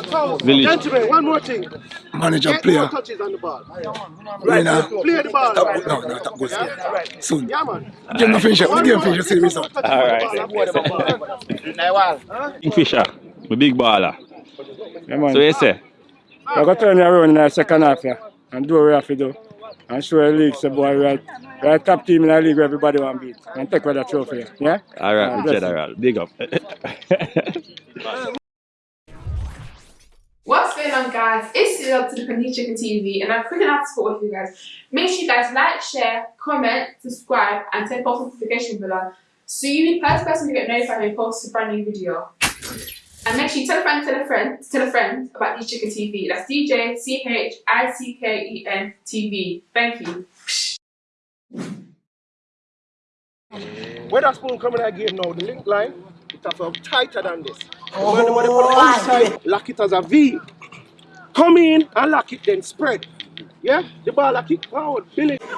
Village. Gentlemen, one more thing. Manager, Get player. more touches on the ball. Right now. Play the ball. Stop, no, no, stop, go see. Soon. Yeah, man. Game no finish. The One game finish. You see the result. touches All on the right. ball, and play the ball. Kingfisher, my big baller. Yeah, man. So you say? I got to turn around in the second half, yeah, and do what we have to do. And show the league, say, boy, we are, we top team in the league where everybody want to beat. And take away the trophy, yeah? All right, Uh, the general. Big up. What's on, guys? It's Cyril to the Panis Chicken TV, and I'm quick enough to support with you guys. Make sure you guys like, share, comment, subscribe, and turn post notification bell so you the first person to get notified when we post a brand new video. And make sure you tell a friend, tell a friend, tell a friend about Panis Chicken TV. That's DJ C H I C K E N TV. Thank you. Where that spoon coming that game now, the link line, it has to be tighter than this. Oh, when the money put it outside, lock it as a V. Come in and lock it, then spread. Yeah? The ball lock it forward, Billy.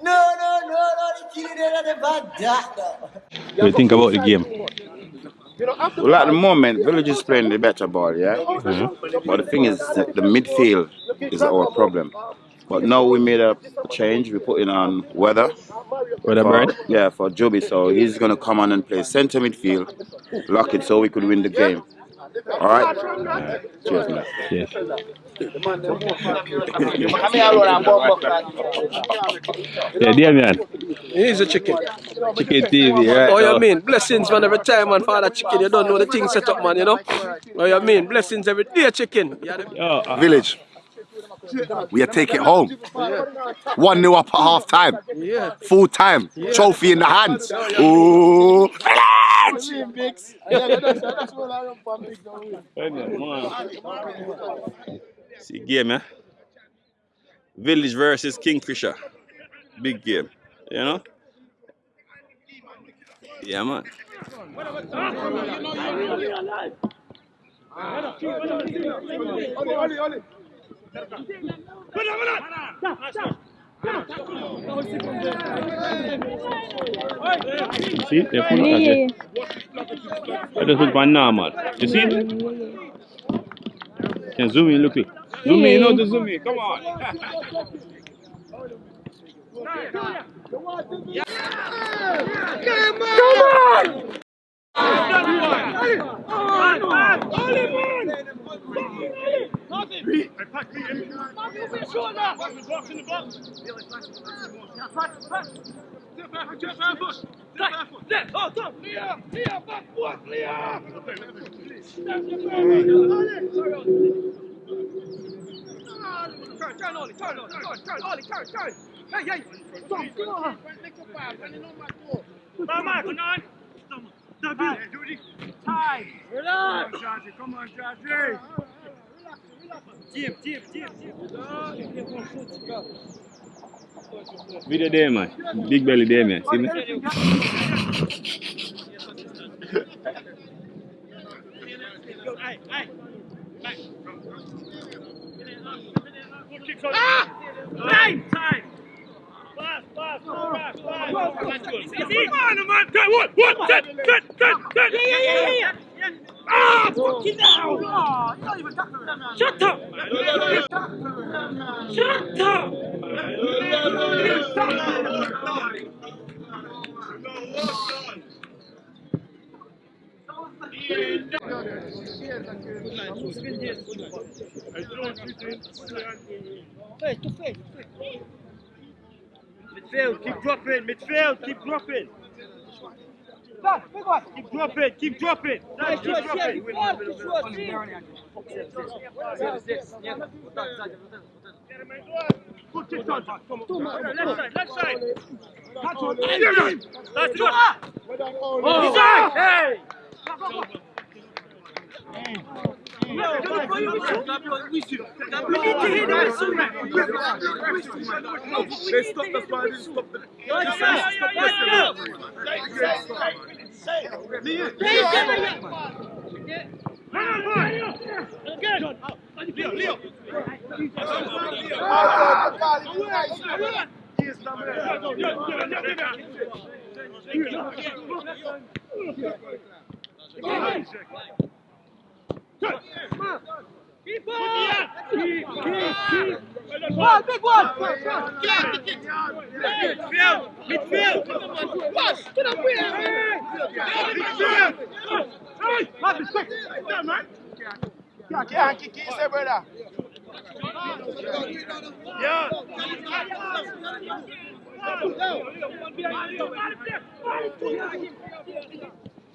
No, no, no, no, the killing it never that. What do you think about the game? You know, after Well, at the moment, Village is playing the better ball, mm-hmm. yeah? But the thing is, the, the midfield is our problem. But now we made a change. We put in on Weather. Weather for- Bird? Yeah, for Joby. So he's going to come on and play centre midfield, lock it so we could win the game. All right? Cheers, man. Yes. Yeah, Damian. He's a chicken. Chicken TV, right? Oh, now. you mean? Blessings, man, every time, man, for that chicken. You don't know the thing set up, man, you know? Oh, you mean? Blessings every day, chicken. Yeah, the- Yo, uh, Village. We are taking it home. One new up at half time. yeah. Full time. Trophy in the hands. Ooh. See game, yeah? Village versus Kingfisher. Big game. You know? Yeah, man. See, they put it at it. I just put one normal. You see? Can zoom in, look it. Zoom in, you know to zoom in. Come on. Hey, hey! Stop! Get on! Back, Michael, nine! Video there, man. Big belly there, man. See me? Ah, oh. fucking now! Oh, you don't even tackle them, man. Shut up! Shut up! Midfield, keep dropping. Midfield, keep dropping. Keep dropping, keep dropping. Keep dropping. Good kick on. On. Left side, left side. Catch on. That's Oh. Inside. Hey. They stop the. Leo, Leo. One, big one. Midfield, midfield. Watch, get up here. Midfield. Hey, Marcus, quick. Yeah, man. Yeah, kick it, say, brother. Yeah.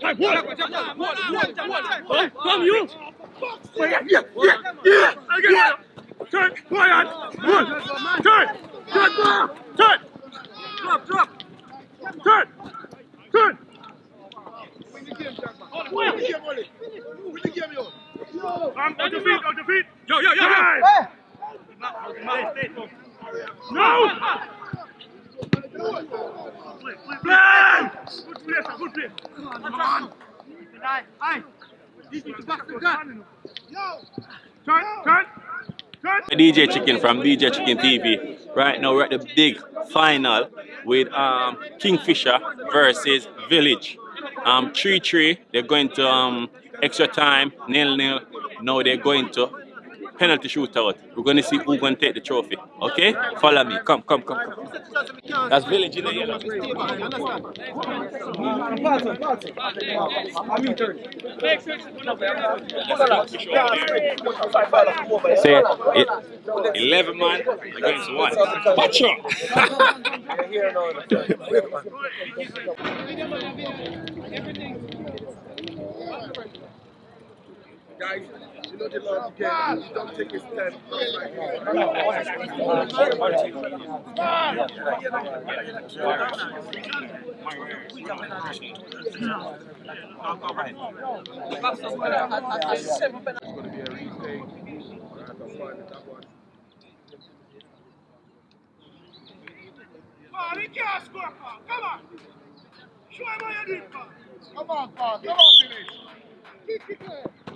Come you. Yeah, yeah, yeah, yeah. Again. Turn, quiet. One. Turn. Turn, ball. Turn. Drop, drop. Turn. Turn. Um, on your feet, on your feet. Yo, yo, yo, yo. No. Play. Good play, sir, good play. Come on. Aye. This is the back to gun. Turn, turn. Turn. DJ Chicken from DJ Chicken TV. Right now we're at the big final with um, Kingfisher versus Village. Um, 3-3, they're going to um, extra time, nil-nil. Now they're going to penalty shootout. We're going to see who's going to take the trophy. Okay? Follow me. Come, come, come. come. That's Village in the yellow. Say it. 11 man against one. Watch out! Guys, you know the Lord again. You don't take a step. At the front of that one. Come on, he can't score, Paul. Come on. Him how you do it, Paul. Come on. Come on, finish.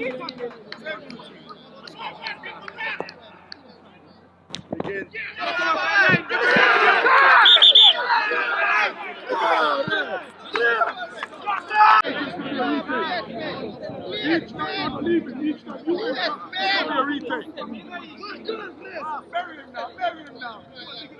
Yes, Sparky. Yes, Sparky. Come on. I can move, ball, man. Can't move, man. See, man. That's it. That's it. Come on, here, man.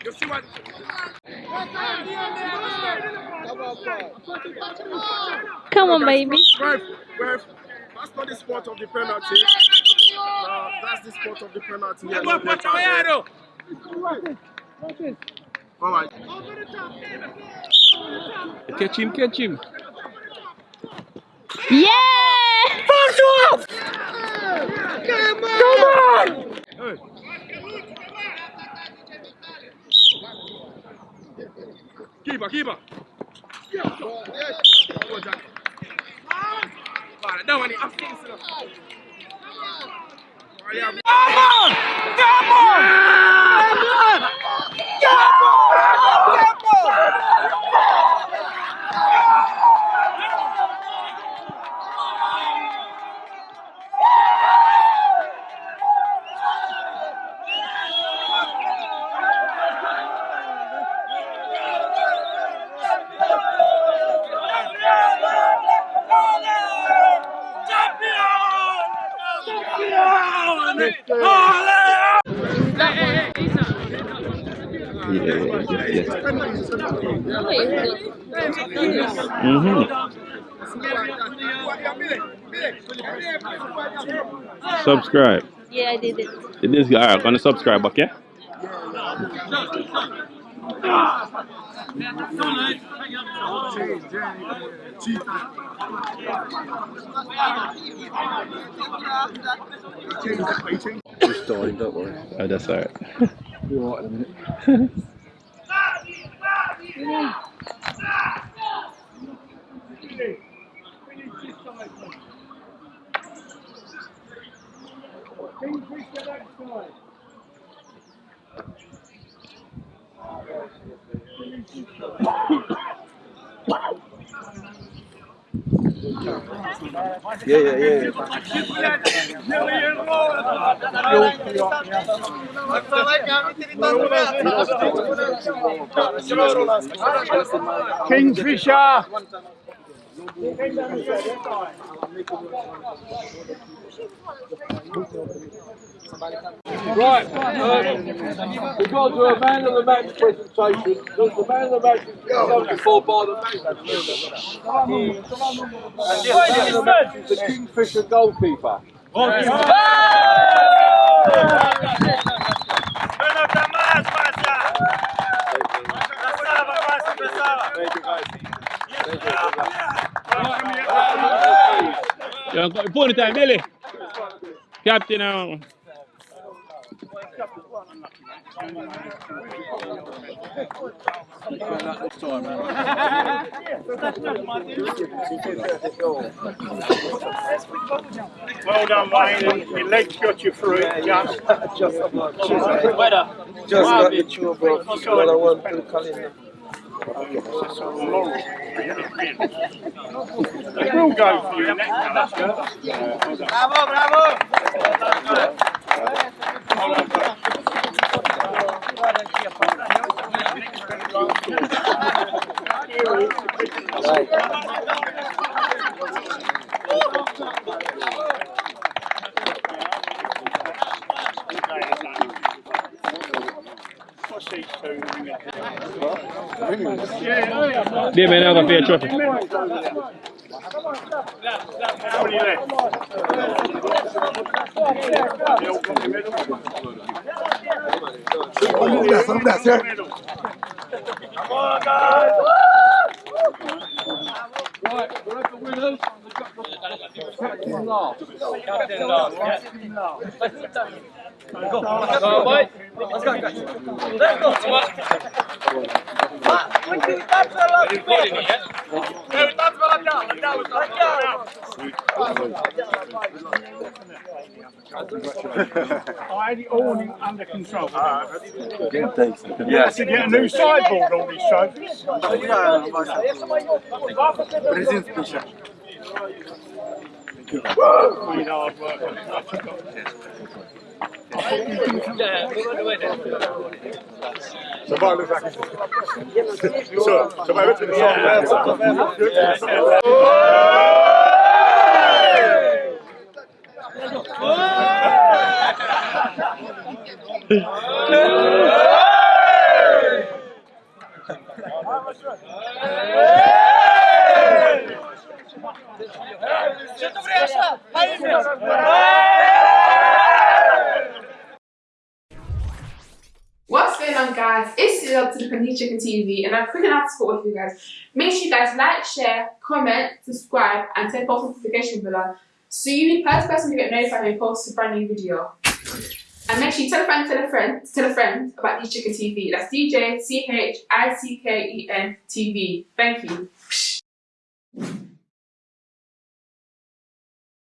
part. You see what? Come on, baby. Ref, ref, that's not the spot of the penalty. No, that's the spot of the penalty. Yeah, Go, watch out, Yado. All right. Catch him, catch him. Yeah! Keeper, keeper. father. Don't want it. goalkeeper. That one is abstinence. Mm-hmm. Subscribe. Yeah, I did it. It is alright, gonna subscribe, okay? Just dying, don't worry. Oh, that's alright. You're alright in a minute. Yeah, yeah, yeah. Kingfisher! Right, um, we've got to do a man of the match presentation. Because the man of the match is done before by the man. And this man of the match is the Kingfisher goalkeeper. Yeah, pony time, Billy. Captain, um, Well done, Wayne. Your legs got you through it. Just, just, Just got the two, bro. Well, I want to call in. It will go for you next. Bravo, bravo these two? they may not pay a trophy. How many left? They all got the medal? That's, that's it. Come on, guys! Right, we're at the winners. Captain last. Captain last. Captain last. Go, boy. Let's go, guys. Let's go! What? That's what I had it all in- under control. Yes. To get a new sideboard, all these trophies. Present special. Really hard work. Somebody looks like he's... so, somebody on guys? It's Cyril to the Chicken TV and I'm quick enough to support with you guys. Make sure you guys like, share, comment, subscribe and turn post notification bell so you be the first person to get notified when we post a brand new video. And make sure you tell a friend, tell a friend, tell a friend about DJ Chicken TV. That's DJ C H I C K E N TV. Thank you.